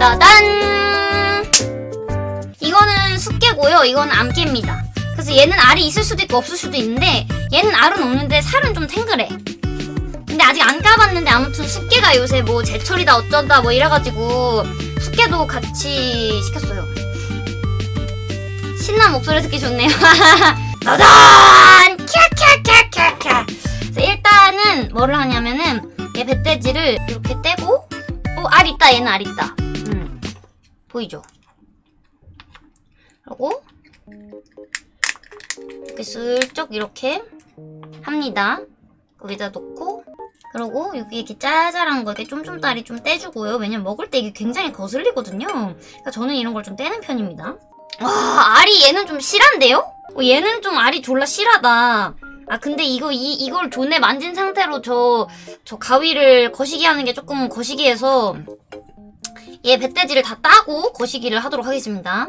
따단! 이거는 숙개고요. 이건 암깨입니다. 그래서 얘는 알이 있을 수도 있고 없을 수도 있는데 얘는 알은 없는데 살은 좀 탱글해. 근데 아직 안 까봤는데 아무튼 숙개가 요새 뭐 제철이다 어쩐다 뭐 이래가지고 숙개도 같이 시켰어요. 신난 목소리 듣기 좋네요. 따단! 캬캬캬캬캬. 일단은 뭐를 하냐면은 얘 뱃돼지를 이렇게 떼고 어, 알 있다 얘는 알 있다. 음. 보이죠? 그리고 이렇게 슬쩍 이렇게 합니다. 여기다 놓고 그리고 여기 이렇게 짜잘한 거 이렇게 쫌쫌다리 좀 떼주고요. 왜냐면 먹을 때 이게 굉장히 거슬리거든요. 그러니까 저는 이런 걸 좀 떼는 편입니다. 와 알이 얘는 좀 실한데요? 어, 얘는 좀 알이 졸라 실하다. 아 근데 이거 이 이걸 존내 만진 상태로 저 저 가위를 거시기 하는 게 조금 거시기해서 얘 뱃돼지를 다 따고 거시기를 하도록 하겠습니다.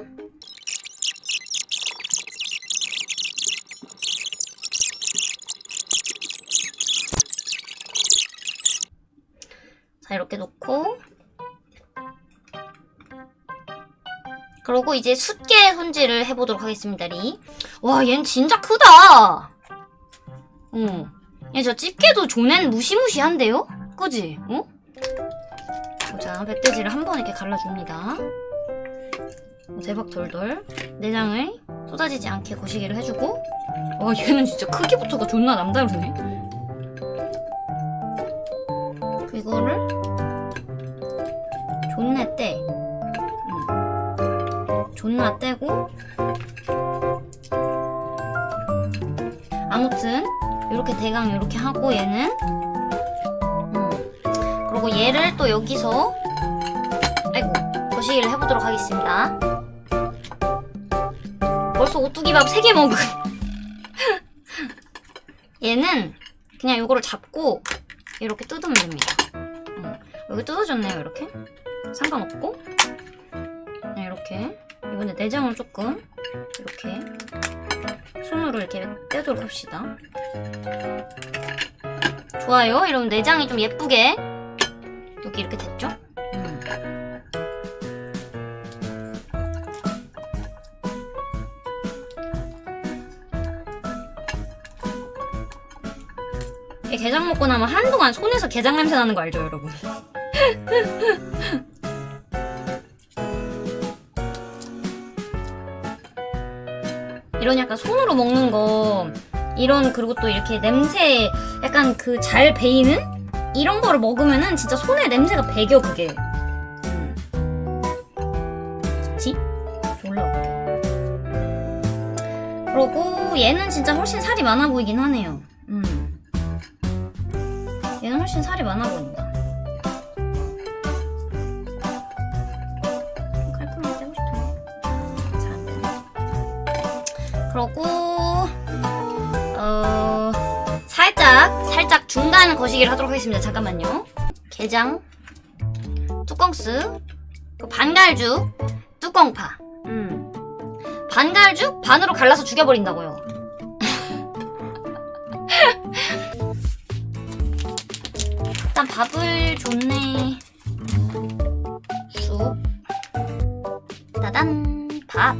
자 이렇게 놓고 그러고 이제 숫개 손질을 해보도록 하겠습니다 리. 와 얘는 진짜 크다 어. 얘 저 집게도 존엔 무시무시한데요? 그지? 어? 자 멧돼지를 한 번 이렇게 갈라줍니다 어, 대박 돌돌 내장을 쏟아지지 않게 거시기를 해주고 와 얘는 진짜 크기부터가 존나 남다르네 이거를 존나 떼. 응. 존나 떼고 아무튼 이렇게 대강 이렇게 하고 얘는 응. 그리고 얘를 또 여기서 거시기를 해보도록 하겠습니다. 벌써 오뚜기밥 3개 먹은 얘는 그냥 이거를 잡고 이렇게 뜯으면 됩니다. 어, 여기 뜯어졌네요, 이렇게. 상관없고. 그냥 이렇게. 이번에 내장을 조금 이렇게 손으로 이렇게 떼도록 합시다. 좋아요. 이러면 내장이 좀 예쁘게 여기 이렇게 됐죠? 음. 게장 먹고 나면 한동안 손에서 게장 냄새 나는 거 알죠, 여러분? 이런 약간 손으로 먹는 거 이런 그리고 또 이렇게 냄새 약간 그 잘 배이는 이런 거를 먹으면은 진짜 손에 냄새가 배겨 그게 음. 그치? 올라올게 그리고 얘는 진짜 훨씬 살이 많아 보이긴 하네요 훨씬 살이 많아 보인다 깔끔하게 떼고 싶은데 그러고 어 살짝 살짝 중간 거시기를 하도록 하겠습니다. 잠깐만요. 게장 뚜껑스 반갈죽 뚜껑파. 음. 반갈죽 반으로 갈라서 죽여버린다고요 일단 밥을 줬네. 쑥. 따단. 밥.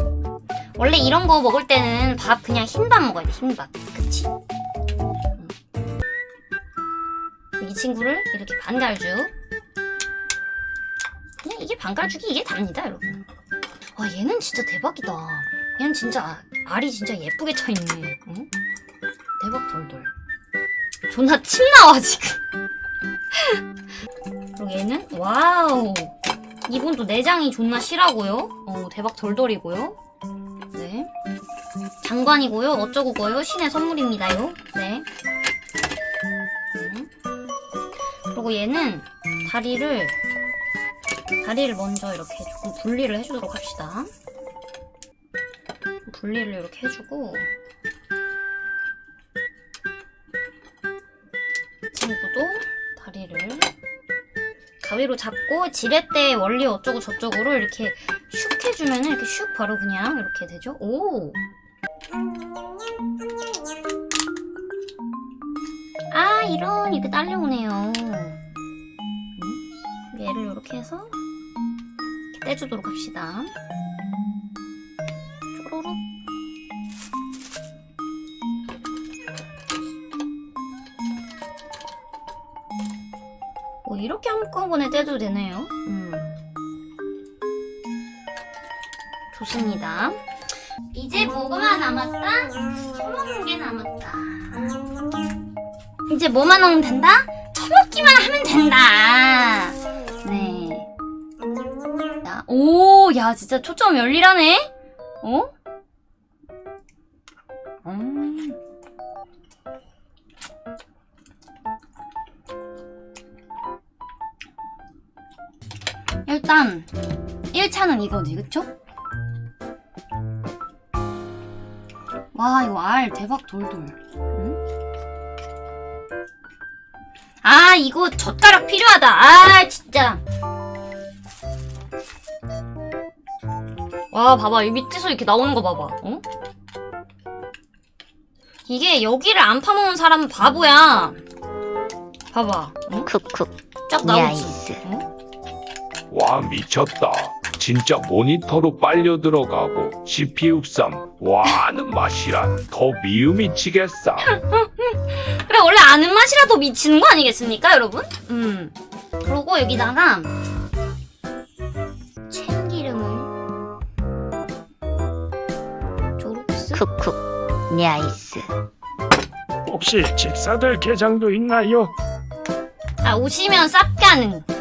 원래 이런 거 먹을 때는 밥 그냥 흰밥 먹어야 돼 흰밥. 그치? 음. 이 친구를 이렇게 반갈죽 그냥 이게 반갈죽이 이게 답니다 여러분. 와 얘는 진짜 대박이다. 얘는 진짜 알이 진짜 예쁘게 차있네. 응? 대박 돌돌. 존나 침 나와 지금 그리고 얘는 wow. 이분도 내장이 존나 실하고요. 어 대박 돌돌이고요. 네. 장관이고요. 어쩌고고요. 신의 선물입니다요. 네. 음. 그리고 얘는 다리를 다리를 먼저 이렇게 조금 분리를 해주도록 합시다. 분리를 이렇게 해주고 친구도 다리를 가위로 잡고 지렛대 원리 어쩌고 저쩌고를 이렇게 슉 해주면 이렇게 슉 바로 그냥 이렇게 되죠. 오! 아 이런 이렇게 딸려오네요. 음? 얘를 이렇게 해서 떼주도록 합시다. 한꺼번에 떼도 되네요. 음. 좋습니다. 이제 뭐가 남았다? 처먹는 게 남았다. 이제 뭐만 넣으면 된다? 처먹기만 하면 된다. 네. 야, 오, 야, 진짜 초점 열일하네? 어? 1차는 이거지, 그쵸? 와, 이거 알 대박 돌돌. 응? 아, 이거 젓가락 필요하다. 아, 진짜. 와, 봐봐. 이 밑에서 이렇게 나오는 거 봐봐. 어? 이게 여기를 안 파먹는 사람은 바보야. 봐봐. 어? 쿡쿡 쫙 나오지. 어? 와 미쳤다. 진짜 모니터로 빨려 들어가고 CPU3 와는 맛이란 더 미음 미치겠어. 그래 원래 아는 맛이라도 미치는 거 아니겠습니까 여러분? 음 그리고 여기다가 참기름을 조록스 쿡쿡 야이스 혹시 집사들 게장도 있나요? 아 오시면 쌉가는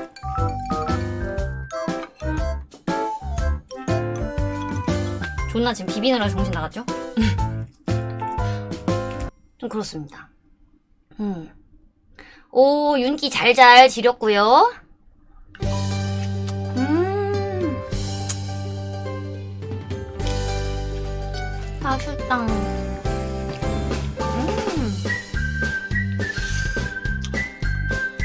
존나 지금 비비느라 정신 나갔죠? 좀 그렇습니다. 음. 오 윤기 잘잘 지렸고요. 음. 맛있다 음.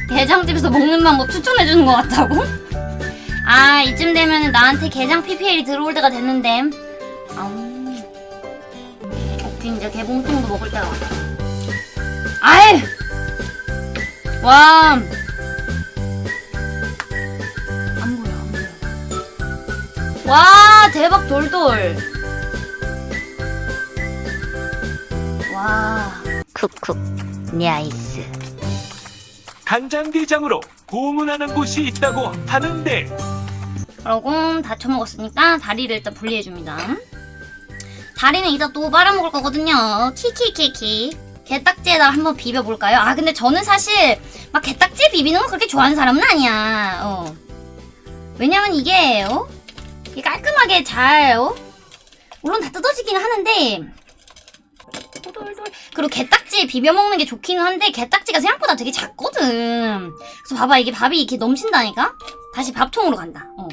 게장집에서 먹는 방법 추천해주는 것 같다고? 아 이쯤 되면 나한테 게장 PPL이 들어올 때가 됐는데 이 이제 개봉통도 먹을 때가 왔다 아이! 와. 안 보여 안 보여. 와 대박 돌돌. 와. 쿡쿡 야이스. 간장게장으로 고문하는 곳이 있다고 하는데. 그러고 다 쳐먹었으니까 다리를 일단 분리해줍니다. 다리는 이따 또 빨아먹을 거거든요. 키키키키. 게딱지에다 한번 비벼볼까요? 아 근데 저는 사실 막 게딱지에 비비는 거 그렇게 좋아하는 사람은 아니야. 어. 왜냐면 이게 어? 깔끔하게 잘 어? 물론 다 뜯어지기는 하는데. 그리고 게딱지에 비벼 먹는 게 좋기는 한데 게딱지가 생각보다 되게 작거든. 그래서 봐봐 이게 밥이 이렇게 넘친다니까. 다시 밥통으로 간다. 어.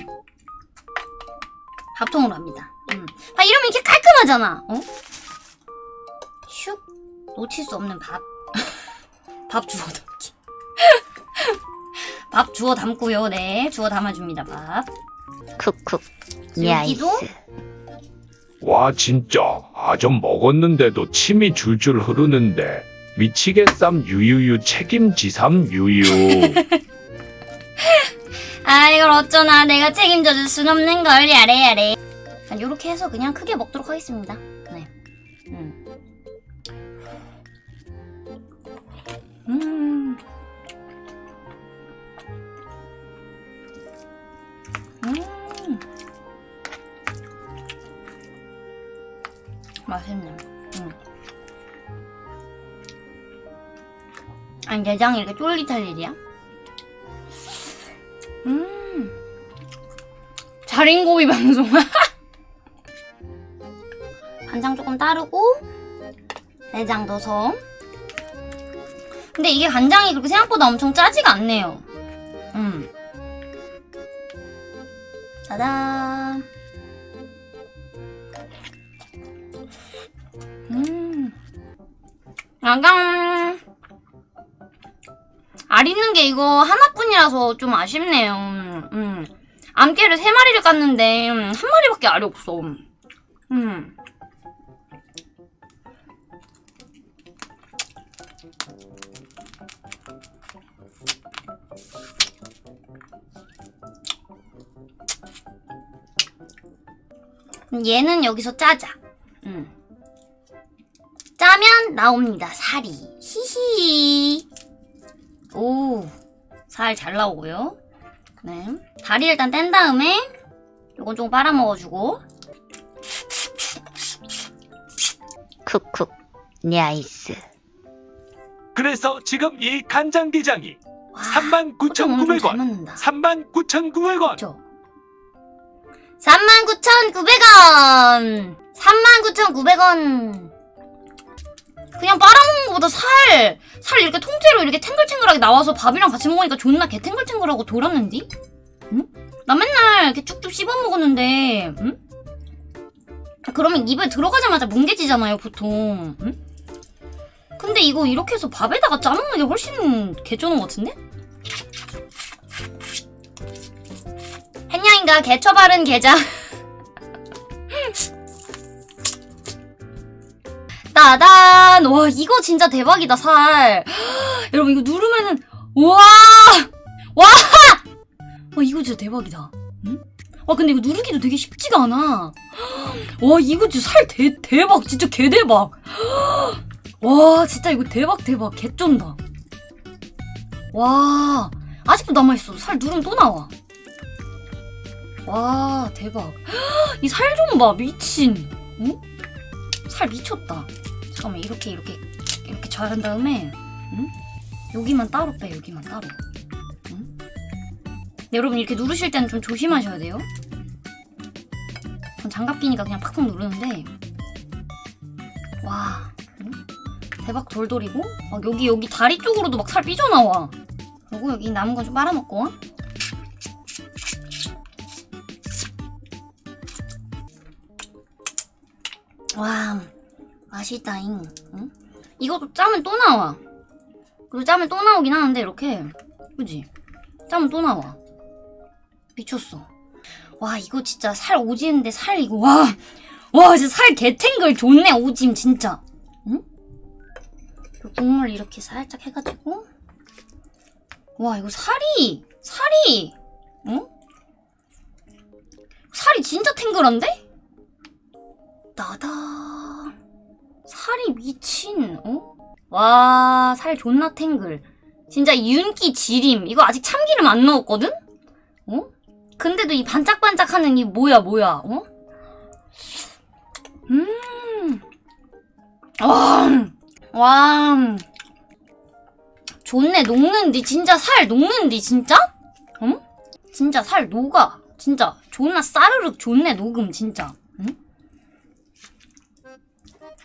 밥통으로 합니다. 음. 아 이러면 이렇게 깔끔하잖아. 어? 슉 놓칠 수 없는 밥. 밥 주워 담기. 밥 주워 담고요. 네, 주워 담아줍니다. 밥. 쿡쿡 여기도? 와 진짜 아점 먹었는데도 침이 줄줄 흐르는데 미치겠삼 유유유 책임지삼 유유. 아 이걸 어쩌나 내가 책임져줄 순 없는 걸 야래 야래. 이렇게 해서 그냥 크게 먹도록 하겠습니다. 네. 음. 음. 음. 맛있네. 음. 아니 내장이 이렇게 쫄깃할 일이야? 음. 자린고비 방송. 간장 조금 따르고 내장 넣어서. 근데 이게 간장이 그렇게 생각보다 엄청 짜지가 않네요. 음. 짜잔. 음. 약간 알 있는 게 이거 하나뿐이라서 좀 아쉽네요. 음. 암깨를 세 마리를 깠는데 음, 한 마리밖에 알이 없어. 음. 얘는 여기서 짜자. 음. 짜면 나옵니다. 살이. 히히. 오. 살 잘 나오고요. 네. 다리 일단 뗀 다음에 요건 좀 빨아먹어주고 쿡쿡. 냐이스. 그래서 지금 이 간장게장이 와, 39,900원. 잘 맞는다. 39,900원. 그쵸? 39,900원! 39,900원! 그냥 빨아먹는 것보다 살! 살 이렇게 통째로 이렇게 탱글탱글하게 나와서 밥이랑 같이 먹으니까 존나 개탱글탱글하고 돌았는디? 응? 나 맨날 이렇게 쭉쭉 씹어먹었는데, 응? 그러면 입에 들어가자마자 뭉개지잖아요, 보통. 응? 근데 이거 이렇게 해서 밥에다가 짜먹는 게 훨씬 개쩌는 것 같은데? 햇냥인가 개처 바른 게장 따단. 와 이거 진짜 대박이다 살. 여러분 이거 누르면은 와 와! 와 이거 진짜 대박이다. 응? 와 근데 이거 누르기도 되게 쉽지가 않아. 와 이거 진짜 살 대, 대박. 진짜 개대박. 와 진짜 이거 대박 대박. 개쩐다. 와 아직도 남아있어. 살 누르면 또 나와. 와 대박. 이 살 좀 봐 미친. 응? 살 미쳤다 잠깐만 이렇게 이렇게 이렇게 잘한 다음에 응? 여기만 따로 빼 여기만 따로 응? 근데 여러분 이렇게 누르실 때는 좀 조심하셔야 돼요 전 장갑 끼니까 그냥 팍팍 누르는데 와 응? 대박 돌돌이고 막 여기 여기 다리 쪽으로도 막 살 삐져나와 그리고 여기 남은 거좀 빨아먹고 와 맛있다잉 응? 이것도 짜면 또 나와 그리고 짜면 또 나오긴 하는데 이렇게 그지? 짜면 또 나와 미쳤어 와 이거 진짜 살 오지는데 살 이거 와와 진짜 살 개탱글 좋네 오짐 진짜 응? 그 국물 이렇게 살짝 해가지고 와 이거 살이 살이 응? 살이 진짜 탱글한데? 나다. 살이 미친, 어? 와, 살 존나 탱글. 진짜 윤기 지림. 이거 아직 참기름 안 넣었거든? 어? 근데도 이 반짝반짝하는 이 뭐야, 뭐야, 어? 음. 와, 와. 좋네, 녹는디. 진짜 살 녹는디, 진짜? 응? 진짜 살 녹아. 진짜 존나 싸르륵 좋네, 녹음, 진짜.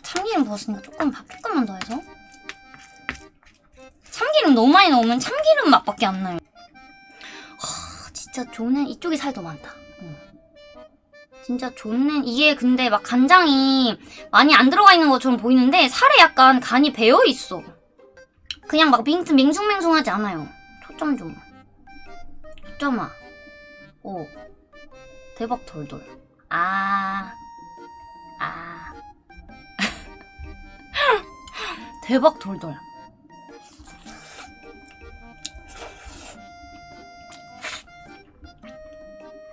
응? 참기름 부었으니까 조금 밥 조금만 더 해서. 참기름 너무 많이 넣으면 참기름 맛밖에 안 나요. 하, 진짜 좋네 이쪽이 살더 많다. 응. 진짜 좋네 이게 근데 막 간장이 많이 안 들어가 있는 것처럼 보이는데 살에 약간 간이 배어있어. 그냥 막 밍, 밍숭맹숭하지 않아요. 초점 좀. 초점아. 오. 대박 돌돌 아. 아. 대박 돌돌.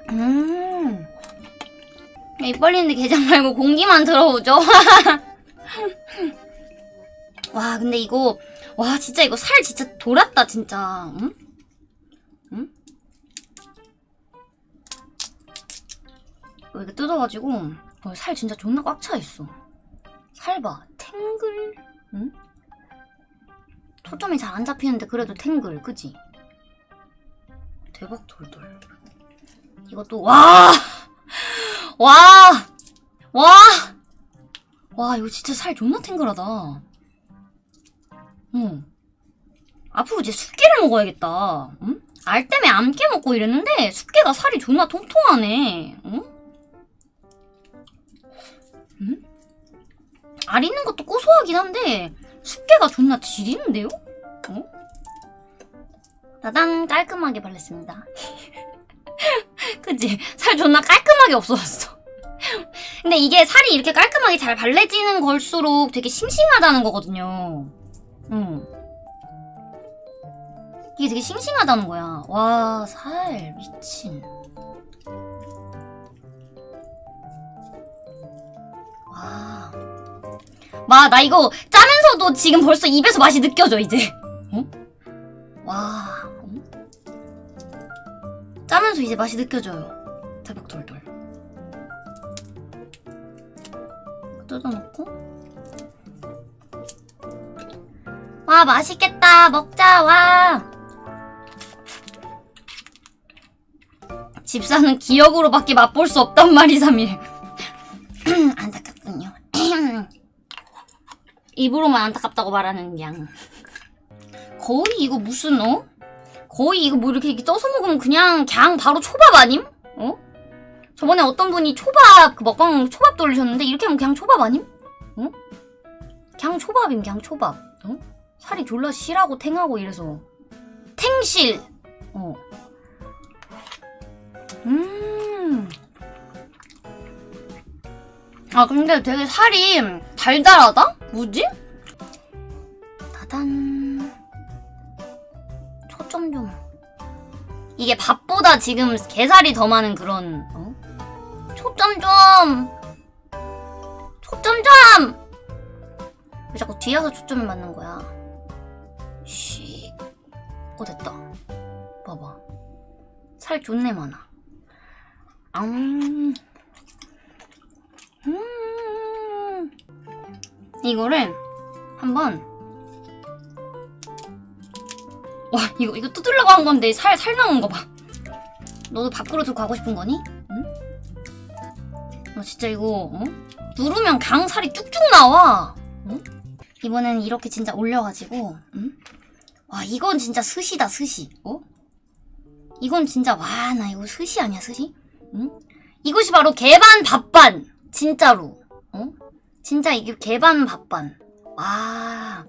음. 입 벌리는데 게장 말고 공기만 들어오죠. 와, 근데 이거, 와, 진짜 이거 살 진짜 돌았다, 진짜. 응? 응? 이거 이렇게 뜯어가지고, 어, 살 진짜 존나 꽉 차 있어. 살 봐. 탱글. 응? 초점이 잘 안 잡히는데 그래도 탱글. 그지? 대박 돌돌. 이것도 와! 와! 와! 와, 이거 진짜 살 존나 탱글하다. 응. 앞으로 이제 숙개를 먹어야겠다. 응? 알 때문에 암깨 먹고 이랬는데 숙개가 살이 존나 통통하네. 응? 응? 알 있는 것도 고소하긴 한데 숙개가 존나 지리는데요? 어? 따당 깔끔하게 발랐습니다. 그치? 살 존나 깔끔하게 없어졌어. 근데 이게 살이 이렇게 깔끔하게 잘 발라지는 걸수록 되게 싱싱하다는 거거든요. 응. 이게 되게 싱싱하다는 거야. 와, 살 미친. 와. 와, 나 이거 짜면서도 지금 벌써 입에서 맛이 느껴져, 이제. 어? 와. 어? 짜면서 이제 맛이 느껴져요. 대박 돌돌. 뜯어놓고. 와, 맛있겠다. 먹자, 와. 집사는 기억으로밖에 맛볼 수 없단 말이 3일. 입으로만 안타깝다고 말하는 양. 거의 이거 무슨 어? 거의 이거 뭐 이렇게, 이렇게 떠서 먹으면 그냥 그냥 바로 초밥 아님? 어? 저번에 어떤 분이 초밥 그 먹방 초밥 돌리셨는데 이렇게 하면 그냥 초밥 아님? 어? 그냥 초밥임 그냥 초밥. 어? 살이 졸라 실하고 탱하고 이래서 탱실. 어. 음. 아 근데 되게 살이 달달하다? 뭐지? 따단 초점 좀 이게 밥보다 지금 게살이 더 많은 그런 어? 초점 좀 초점 좀! 왜 자꾸 뒤에서 초점을 맞는 거야? 씨. 어 됐다. 봐봐. 살 존내 많아. 음. 음. 이거를 한번 와 이거 이거 뜯으려고 한 건데 살 살 나온 거 봐. 너도 밖으로 들고 가고 싶은 거니? 응? 나 진짜 이거 어? 누르면 강 살이 쭉쭉 나와. 응? 이번엔 이렇게 진짜 올려가지고 응? 와 이건 진짜 스시다 스시. 어? 이건 진짜 와 나 이거 스시 아니야 스시? 응? 이것이 바로 개반 밥반 진짜로 어? 진짜 이게 개반 밥반. 와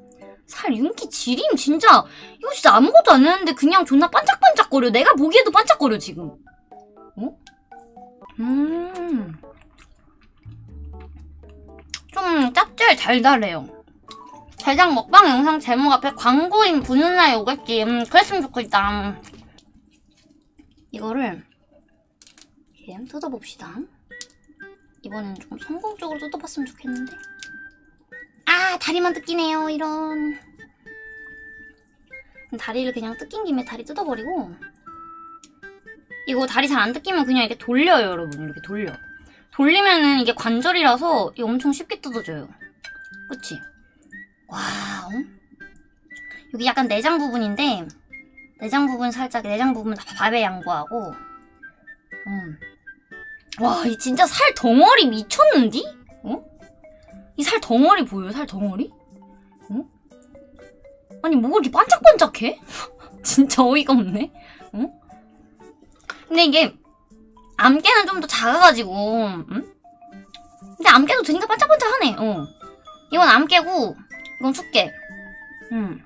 살 윤기 지림 진짜. 이거 진짜 아무것도 안 했는데 그냥 존나 반짝반짝거려. 내가 보기에도 반짝거려 지금. 어? 음좀 짭짤 달달해요. 대장 먹방 영상 제목 앞에 광고인 부는 날 오겠지 음, 그랬으면 좋겠다. 이거를 이렇게 뜯어봅시다. 이번엔 좀 성공적으로 뜯어봤으면 좋겠는데. 아 다리만 뜯기네요 이런. 다리를 그냥 뜯긴 김에 다리 뜯어버리고 이거 다리 잘 안 뜯기면 그냥 이렇게 돌려요 여러분 이렇게 돌려. 돌리면은 이게 관절이라서 이게 엄청 쉽게 뜯어져요. 그치? 와, 어? 여기 약간 내장 부분인데 내장 부분 살짝 내장 부분 밥에 양보하고 음. 와, 이 진짜 살 덩어리 미쳤는디? 어? 이 살 덩어리 보여요? 살 덩어리? 어? 아니 뭐가 이렇게 반짝반짝해? 진짜 어이가 없네. 어? 근데 이게 암깨는 좀 더 작아가지고 응? 근데 암깨도 되니까 반짝반짝하네. 어. 이건 암깨고 이건 숙깨. 음.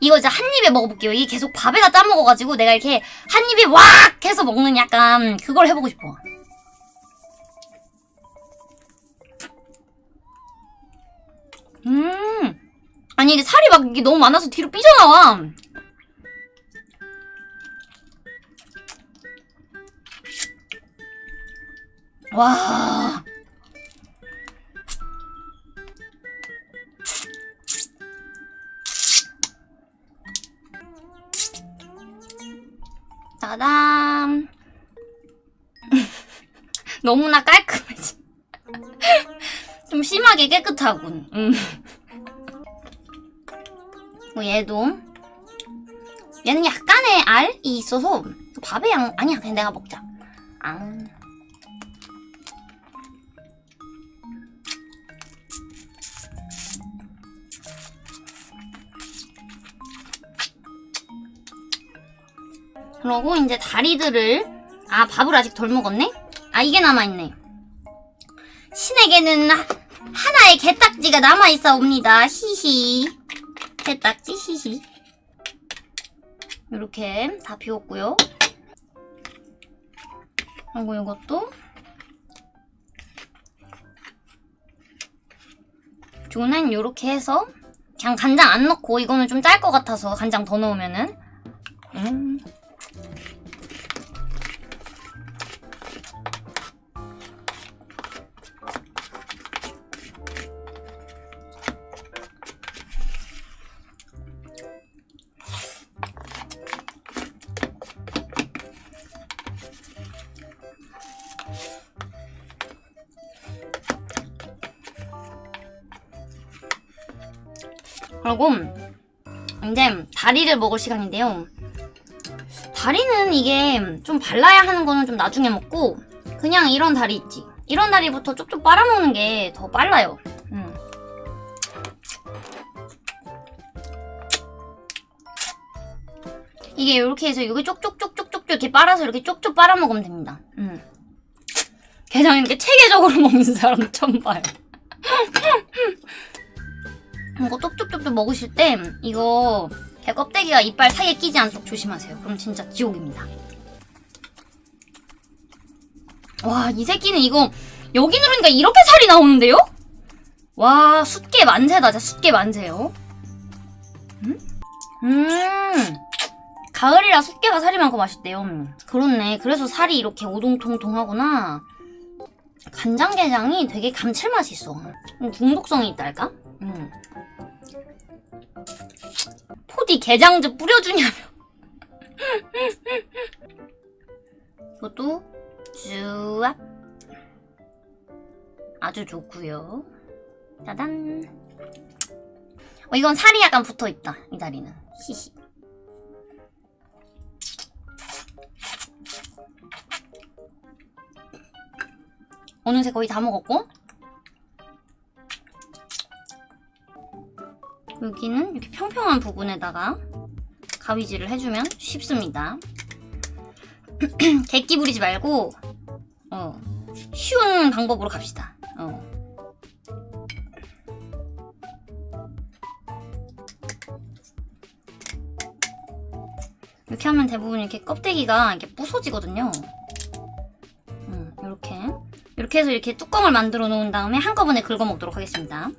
이거 이제 한 입에 먹어볼게요. 이게 계속 밥에다 짜먹어가지고 내가 이렇게 한 입에 왁 해서 먹는 약간 그걸 해보고 싶어. 음. 아니 이게 살이 막 이게 너무 많아서 뒤로 삐져나와. 와. 짜잔. 너무나 깔끔해지. 좀 심하게 깨끗하군. 음. 뭐 얘도 얘는 약간의 알이 있어서 밥에 양 아니야 그냥 내가 먹자. 아. 그러고 이제 다리들을 아 밥을 아직 덜 먹었네? 아 이게 남아있네. 신에게는 하- 하나의 개딱지가 남아있사옵니다. 히히. 개딱지 히히. 이렇게 다 비웠고요. 그리고 이것도 저는 이렇게 해서 그냥 간장 안 넣고 이거는 좀 짤 것 같아서 간장 더 넣으면은. 음. 그리고 이제 다리를 먹을 시간인데요. 다리는 이게 좀 발라야 하는 거는 좀 나중에 먹고 그냥 이런 다리 있지. 이런 다리부터 쪽쪽 빨아먹는 게 더 빨라요. 음. 이게 이렇게 해서 여기 쪽쪽쪽쪽쪽 이렇게 빨아서 이렇게 쪽쪽 빨아먹으면 됩니다. 음. 게장 이렇게 체계적으로 먹는 사람 처음 봐요. 이거 쪽쪽쪽쪽 먹으실 때 이거 개 껍데기가 이빨 사이에 끼지 않도록 조심하세요. 그럼 진짜 지옥입니다. 와, 이 새끼는 이거 여기 누르니까 이렇게 살이 나오는데요? 와, 숫게 만세다. 진짜 숫게 만세요. 음? 음. 가을이라 숫게가 살이 많고 맛있대요. 음. 그렇네. 그래서 살이 이렇게 오동통통하구나. 간장게장이 되게 감칠맛이 있어. 음, 중독성이 있달까? 음. 포디 게장즙 뿌려주냐며. 이것도 쭈압. 아주 좋고요. 짜잔. 어, 이건 살이 약간 붙어 있다. 이 다리는. 히히. 어느새 거의 다 먹었고 여기는 이렇게 평평한 부분에다가 가위질을 해주면 쉽습니다. 객기 부리지 말고 어, 쉬운 방법으로 갑시다. 어. 이렇게 하면 대부분 이렇게 껍데기가 이렇게 부서지거든요. 음, 이렇게 이렇게 해서 이렇게 뚜껑을 만들어 놓은 다음에 한꺼번에 긁어 먹도록 하겠습니다.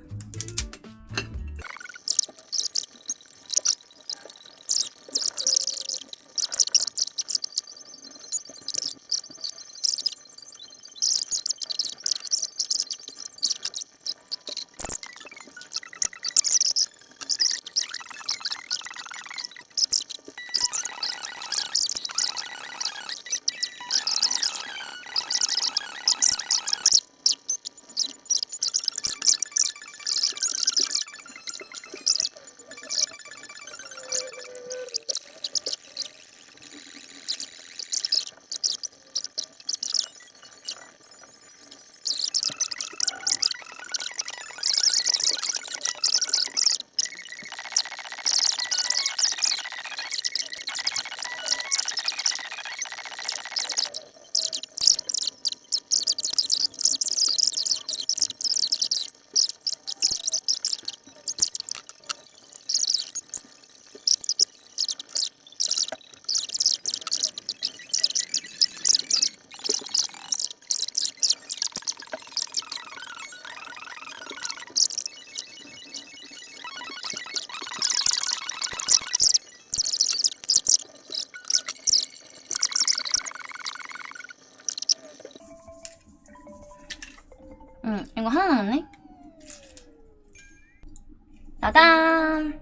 따단!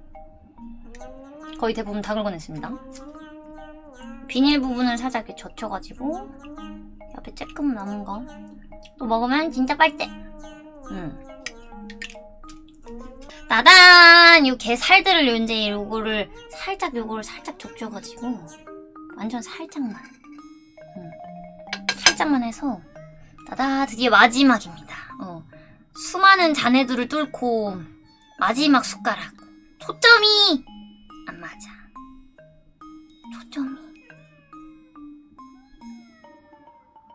거의 대부분 다 긁어냈습니다. 비닐 부분을 살짝 이렇게 젖혀가지고 옆에 조금 남은 거 또 먹으면 진짜 빨대. 응. 따단! 요게 살들을 이제 요거를 살짝 요거를 살짝 적셔가지고 완전 살짝만. 응. 살짝만 해서 따다 드디어 마지막입니다. 어. 수많은 잔해들을 뚫고 마지막 숟가락. 초점이 안 맞아. 초점이.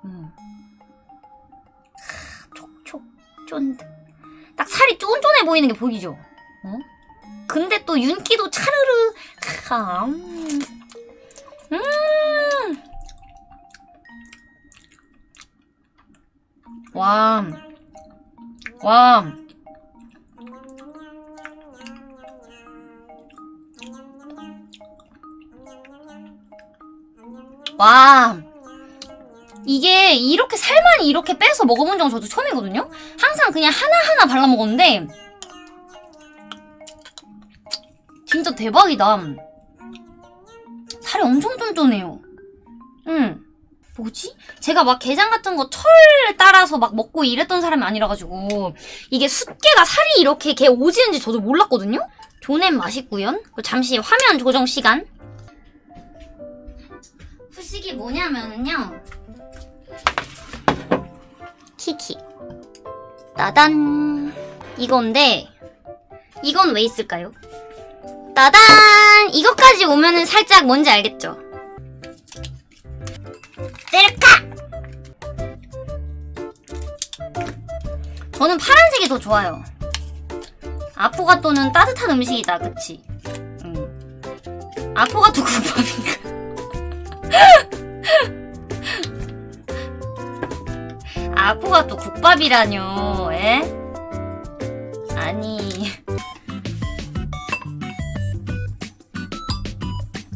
음. 하, 촉촉 쫀득. 딱 살이 쫀쫀해 보이는 게 보이죠? 어? 근데 또 윤기도 차르르. 하, 음. 음. 와. 와. 와. 이게 이렇게 살만 이렇게 빼서 먹어본 적은 저도 처음이거든요? 항상 그냥 하나하나 발라 먹었는데 진짜 대박이다. 살이 엄청 쫀쫀해요. 응. 뭐지? 제가 막 게장 같은 거 철 따라서 막 먹고 이랬던 사람이 아니라가지고 이게 숫게가 살이 이렇게 게 오지는지 저도 몰랐거든요? 조냄 맛있구요. 잠시 화면 조정 시간. 후식이 뭐냐면은요. 키키. 따단. 이건데, 이건 왜 있을까요? 따단! 이것까지 오면은 살짝 뭔지 알겠죠? 셀카! 저는 파란색이 더 좋아요. 아포가토는 따뜻한 음식이다, 그치? 응. 아포가토 국밥인가? 아포가토 국밥이라뇨, 에? 아니.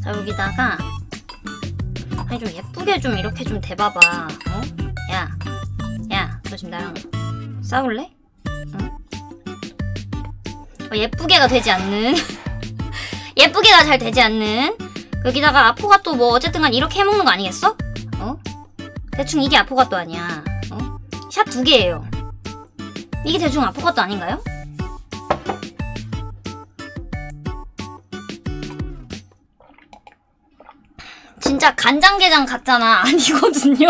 자, 여기다가, 아니, 좀 예쁘게 좀 이렇게 좀 대봐봐, 어? 야, 야, 너 지금 나랑 싸울래? 어, 예쁘게가 되지 않는 예쁘게가 잘 되지 않는 여기다가 아포가 또 뭐 어쨌든 간 이렇게 해먹는 거 아니겠어? 어? 대충 이게 아포가 또 아니야 어? 샷 두 개예요 이게 대충 아포가 또 아닌가요? 진짜 간장게장 같잖아 아니거든요?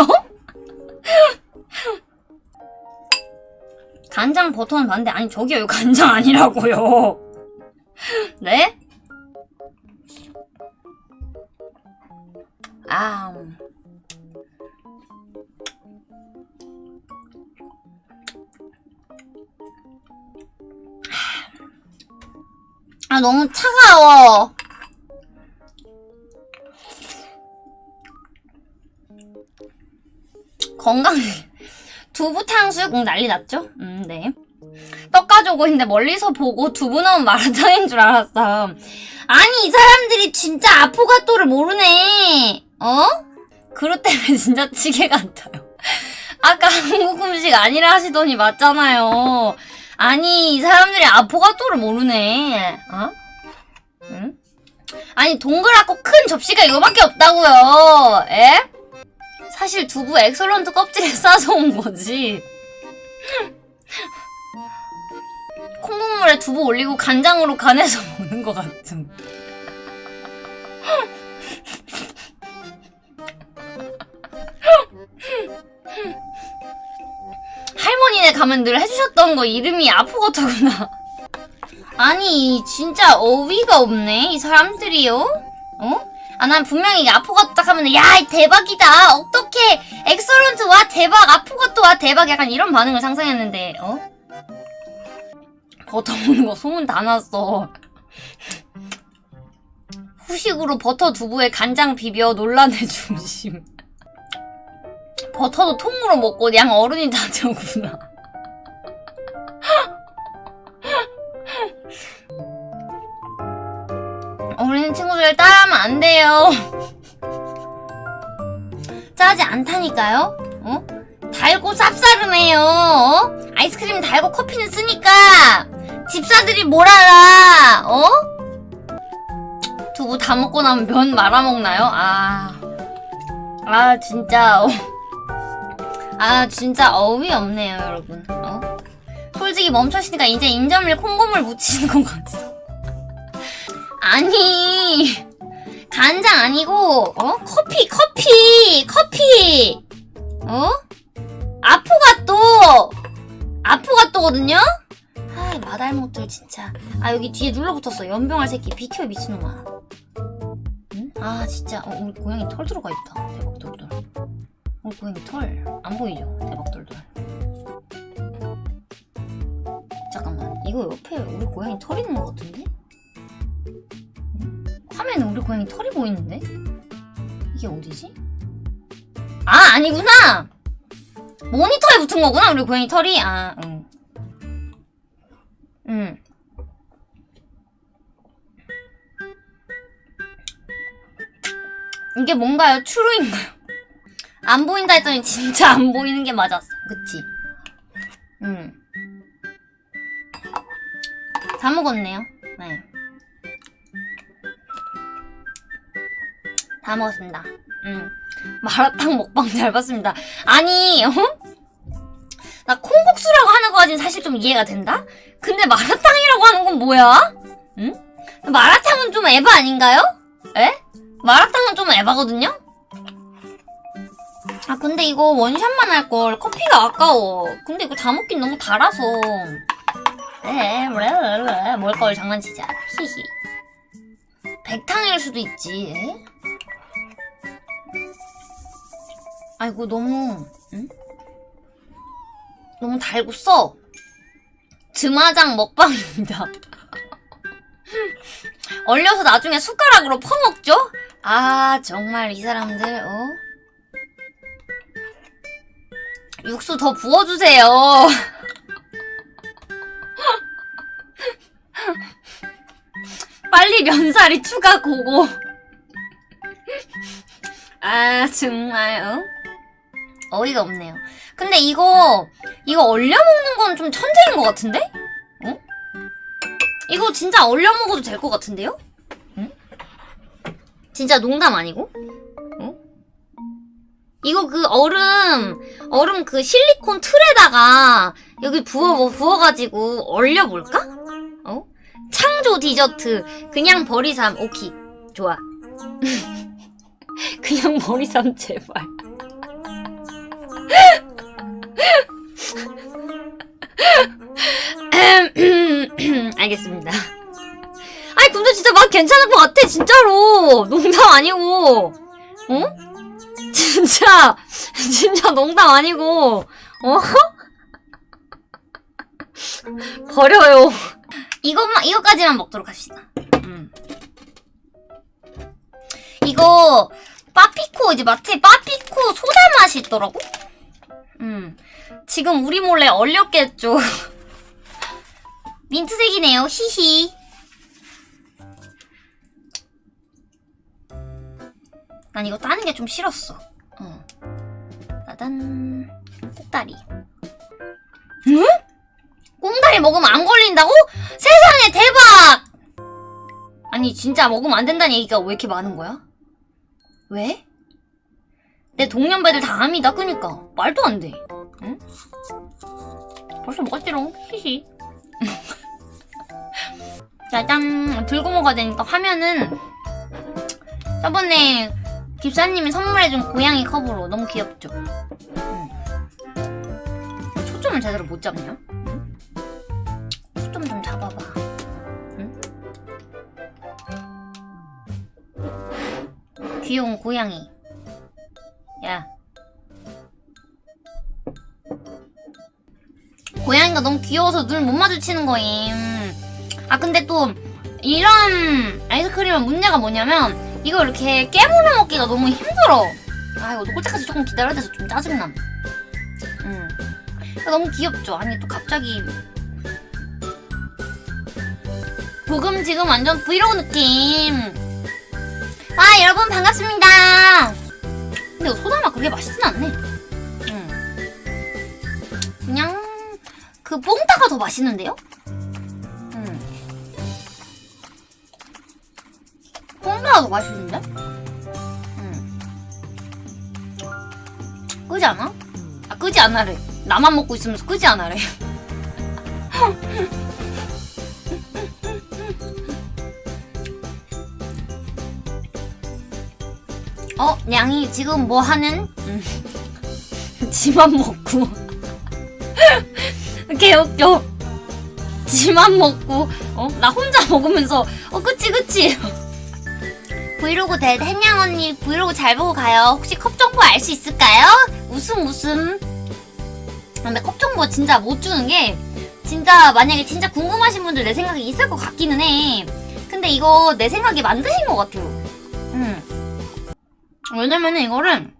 간장 버터는 봤는데 아니 저기요 간장 아니라고요 네? 아 아, 너무 차가워. 건강, 두부 탕수육 응, 난리 났죠? 음, 네. 떡 가져오고 있는데 멀리서 보고 두부 넣은 마라탕인 줄 알았어. 아니, 이 사람들이 진짜 아포가토를 모르네. 어? 그릇 때문에 진짜 찌개 같아요. 아까 한국 음식 아니라 하시더니 맞잖아요. 아니, 이 사람들이 아포가토를 모르네. 어? 응? 아니, 동그랗고 큰 접시가 이거밖에 없다고요. 에? 사실 두부 엑설런트 껍질에 싸서 온 거지. 콩국물에 두부 올리고 간장으로 간해서 먹는 것 같은. 할머니네 가면 늘 해주셨던 거 이름이 아포가토구나. 아니 진짜 어이가 없네 이 사람들이요. 어? 아 난 분명히 이게 아포가토 딱 하면 야 대박이다 어떻게 엑설런트 와 대박 아포가토 와 대박 약간 이런 반응을 상상했는데 어? 버터 먹는 거 소문 다 났어. 후식으로 버터 두부에 간장 비벼 논란의 중심. 버터도 통으로 먹고 양 어른이 다 저구나. 어린 친구들 따라하면 안 돼요. 짜지 않다니까요? 어? 달고 쌉싸름해요. 어? 아이스크림 달고 커피는 쓰니까 집사들이 뭘 알아? 어? 두부 다 먹고 나면 면 말아 먹나요? 아, 아 진짜. 어. 아 진짜 어이없네요 여러분. 어? 솔직히 멈춰시니까 이제 인절미 콩고물 묻히는 것 같아. 아니 간장 아니고 어 커피 커피 커피 어 아포가 또 아포가 또거든요 아 마달못들 진짜 아 여기 뒤에 눌러붙었어 연병할 새끼 비켜 미친놈아 응? 아 진짜 어, 우리 고양이 털 들어가 있다 대박 돌돌 우리 고양이 털 안 보이죠 대박 돌돌 잠깐만 이거 옆에 우리 고양이 털 있는 것 같은데 화면에 우리 고양이 털이 보이는데? 이게 어디지? 아, 아니구나! 모니터에 붙은 거구나, 우리 고양이 털이. 아, 응. 응. 이게 뭔가요? 추루인가요? 안 보인다 했더니 진짜 안 보이는 게 맞았어. 그치? 응. 다 먹었네요. 네. 다 먹었습니다. 음. 마라탕 먹방 잘 봤습니다. 아니, 어? 나 콩국수라고 하는 거까지는 사실 좀 이해가 된다? 근데 마라탕이라고 하는 건 뭐야? 응? 마라탕은 좀 에바 아닌가요? 에? 마라탕은 좀 에바거든요? 아 근데 이거 원샷만 할 걸 커피가 아까워 근데 이거 다 먹긴 너무 달아서 에뭘 걸 장난치자 히히 백탕일 수도 있지 에? 아이고 너무 응? 너무 달고 써 드마장 먹방입니다 얼려서 나중에 숟가락으로 퍼먹죠? 아 정말 이 사람들 어? 육수 더 부어주세요 빨리 면사리 추가 고고 아 정말 어? 어이가 없네요 근데 이거 이거 얼려 먹는 건 좀 천재인 것 같은데? 어? 이거 진짜 얼려 먹어도 될 것 같은데요? 응? 진짜 농담 아니고? 어? 이거 그 얼음 얼음 그 실리콘 틀에다가 여기 부어 뭐 부어가지고 얼려볼까? 어? 창조 디저트 그냥 버리삼 오케이 좋아 그냥 버리삼 제발 알겠습니다. 아니 근데 진짜 맛 괜찮을 것 같아 진짜로 농담 아니고 어? 진짜 진짜 농담 아니고 어? 버려요. 이것만 이거까지만 먹도록 합시다. 음. 이거 빠피코 이제 마트에 빠피코 소다 맛이 있더라고. 음. 지금 우리 몰래 얼렸겠죠. 민트색이네요. 히히. 난 이거 따는 게 좀 싫었어. 어. 짜잔. 꼭다리. 응? 꽁다리 먹으면 안 걸린다고? 세상에 대박! 아니 진짜 먹으면 안 된다는 얘기가 왜 이렇게 많은 거야? 왜? 내 동년배들 다 암이다 그니까 말도 안 돼. 응? 벌써 먹었지롱. 히히. 짜잔 들고 먹어야 되니까 화면은 저번에 집사님이 선물해준 고양이 컵으로 너무 귀엽죠? 응. 초점을 제대로 못 잡냐? 응? 초점 좀 잡아봐 응? 귀여운 고양이 야 고양이가 너무 귀여워서 눈 못 마주치는 거임 아 근데 또 이런 아이스크림의 문제가 뭐냐면 이거 이렇게 깨물어 먹기가 너무 힘들어. 아 이거 때까지 조금 기다려야 돼서 좀 짜증남. 음. 너무 귀엽죠? 아니 또 갑자기. 조금 지금 완전 브이로그 느낌. 아 여러분 반갑습니다. 근데 소다맛 그렇게 맛있진 않네. 음. 그냥 그 뽕따가 더 맛있는데요? 더 맛있는데? 음. 끄지 않아? 아 끄지 않아래 나만 먹고 있으면서 끄지 않아래 어? 냥이 지금 뭐 하는? 음. 지만 먹고 개웃겨 지만 먹고 어? 나 혼자 먹으면서 어 그치 그치 브이로그 대 햇냥 언니 브이로그 잘 보고 가요 혹시 컵 정보 알 수 있을까요? 웃음 웃음 근데 컵 정보 진짜 못 주는 게 진짜 만약에 진짜 궁금하신 분들 내 생각에 있을 것 같기는 해 근데 이거 내 생각에 만드신 것 같아요 음. 왜냐면은 이거를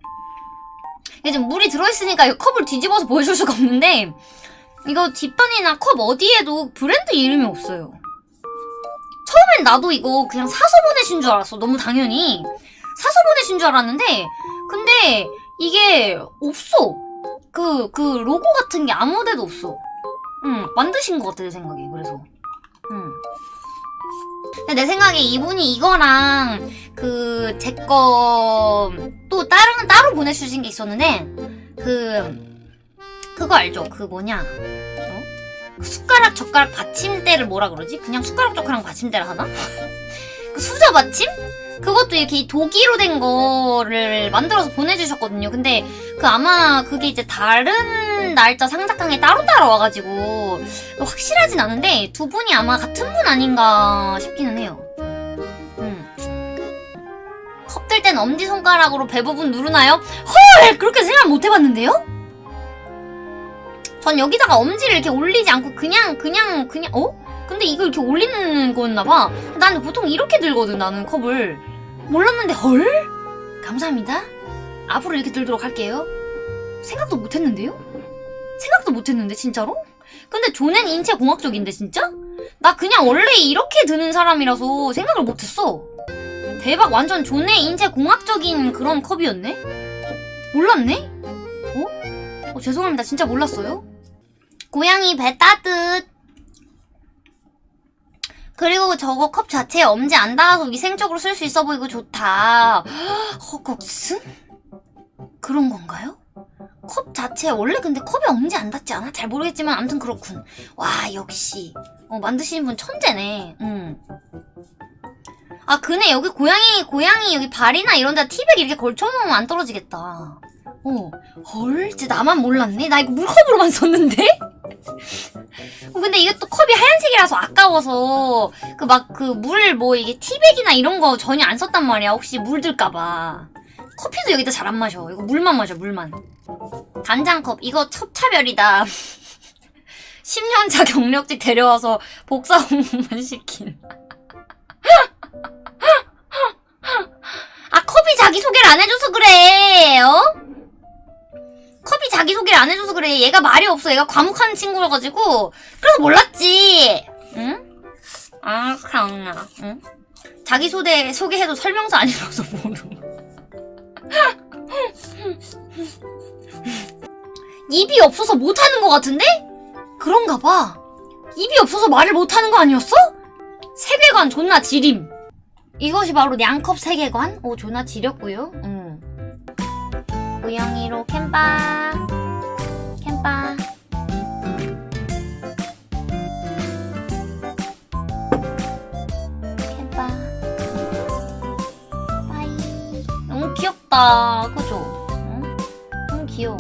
이게 물이 들어있으니까 이 컵을 뒤집어서 보여줄 수가 없는데 이거 뒷판이나 컵 어디에도 브랜드 이름이 없어요. 처음엔 나도 이거 그냥 사서 보내신 줄 알았어. 너무 당연히. 사서 보내신 줄 알았는데 근데 이게 없어. 그, 그 로고 같은 게 아무 데도 없어. 응, 만드신 것 같아, 내 생각에. 그래서. 응. 내 생각에 이분이 이거랑 그, 제 거, 또 다른, 따로 보내주신 게 있었는데, 그, 그거 알죠? 그 뭐냐? 어? 그 숟가락, 젓가락 받침대 받침대를 뭐라 그러지? 그냥 숟가락 조그랑 받침대를 하나? 그 수저 받침? 그것도 이렇게 독이로 된 거를 만들어서 보내주셨거든요. 근데 그 아마 그게 이제 다른 날짜 상자깡에 따로따로 와가지고 확실하진 않은데 두 분이 아마 같은 분 아닌가 싶기는 해요. 음. 컵들 땐 엄지손가락으로 배 부분 누르나요? 헐! 그렇게 생각 못 해봤는데요? 전 여기다가 엄지를 이렇게 올리지 않고 그냥 그냥 그냥 어? 근데 이거 이렇게 올리는 거였나봐. 나는 보통 이렇게 들거든 나는 컵을. 몰랐는데 헐? 감사합니다. 앞으로 이렇게 들도록 할게요. 생각도 못했는데요? 생각도 못했는데 진짜로? 근데 존엔 인체 공학적인데 진짜? 나 그냥 원래 이렇게 드는 사람이라서 생각을 못했어. 대박 완전 존의 인체 공학적인 그런 컵이었네? 몰랐네? 어? 어 죄송합니다 진짜 몰랐어요. 고양이 배 따뜻. 그리고 저거 컵 자체에 엄지 안 닿아서 위생적으로 쓸 수 있어 보이고 좋다. 허걱스? 그런 건가요? 컵 자체에 원래 근데 컵에 엄지 안 닿지 않아? 잘 모르겠지만 아무튼 그렇군. 와 역시 어, 만드시는 분 천재네. 음. 아 그네 여기 고양이 고양이 여기 발이나 이런 데 티백 이렇게 걸쳐놓으면 안 떨어지겠다. 어, 헐, 진짜 나만 몰랐네. 나 이거 물컵으로만 썼는데? 어, 근데 이게 또 컵이 하얀색이라서 아까워서 그 막 그 물 뭐 이게 티백이나 이런 거 전혀 안 썼단 말이야. 혹시 물들까봐. 커피도 여기다 잘 안 마셔. 이거 물만 마셔, 물만. 간장컵, 이거 첫 차별이다. 10년차 경력직 데려와서 복사 공부만 시킨. 아, 컵이 자기소개를 안 해줘서 그래, 어? 컵이 자기소개를 안 해줘서 그래. 얘가 말이 없어. 얘가 과묵한 친구여가지고. 그래서 몰랐지. 응? 아, 그렇나. 응? 자기 소개, 소개해도 설명서 안 읽어서 모르. 입이 없어서 못하는 것 같은데? 그런가 봐. 입이 없어서 말을 못하는 거 아니었어? 세계관 존나 지림. 이것이 바로 냥컵 세계관? 오, 존나 지렸고요. 응. 고양이로 캠바. 캠바. 캠바. 빠이. 너무 귀엽다. 그죠? 응? 너무 귀여워.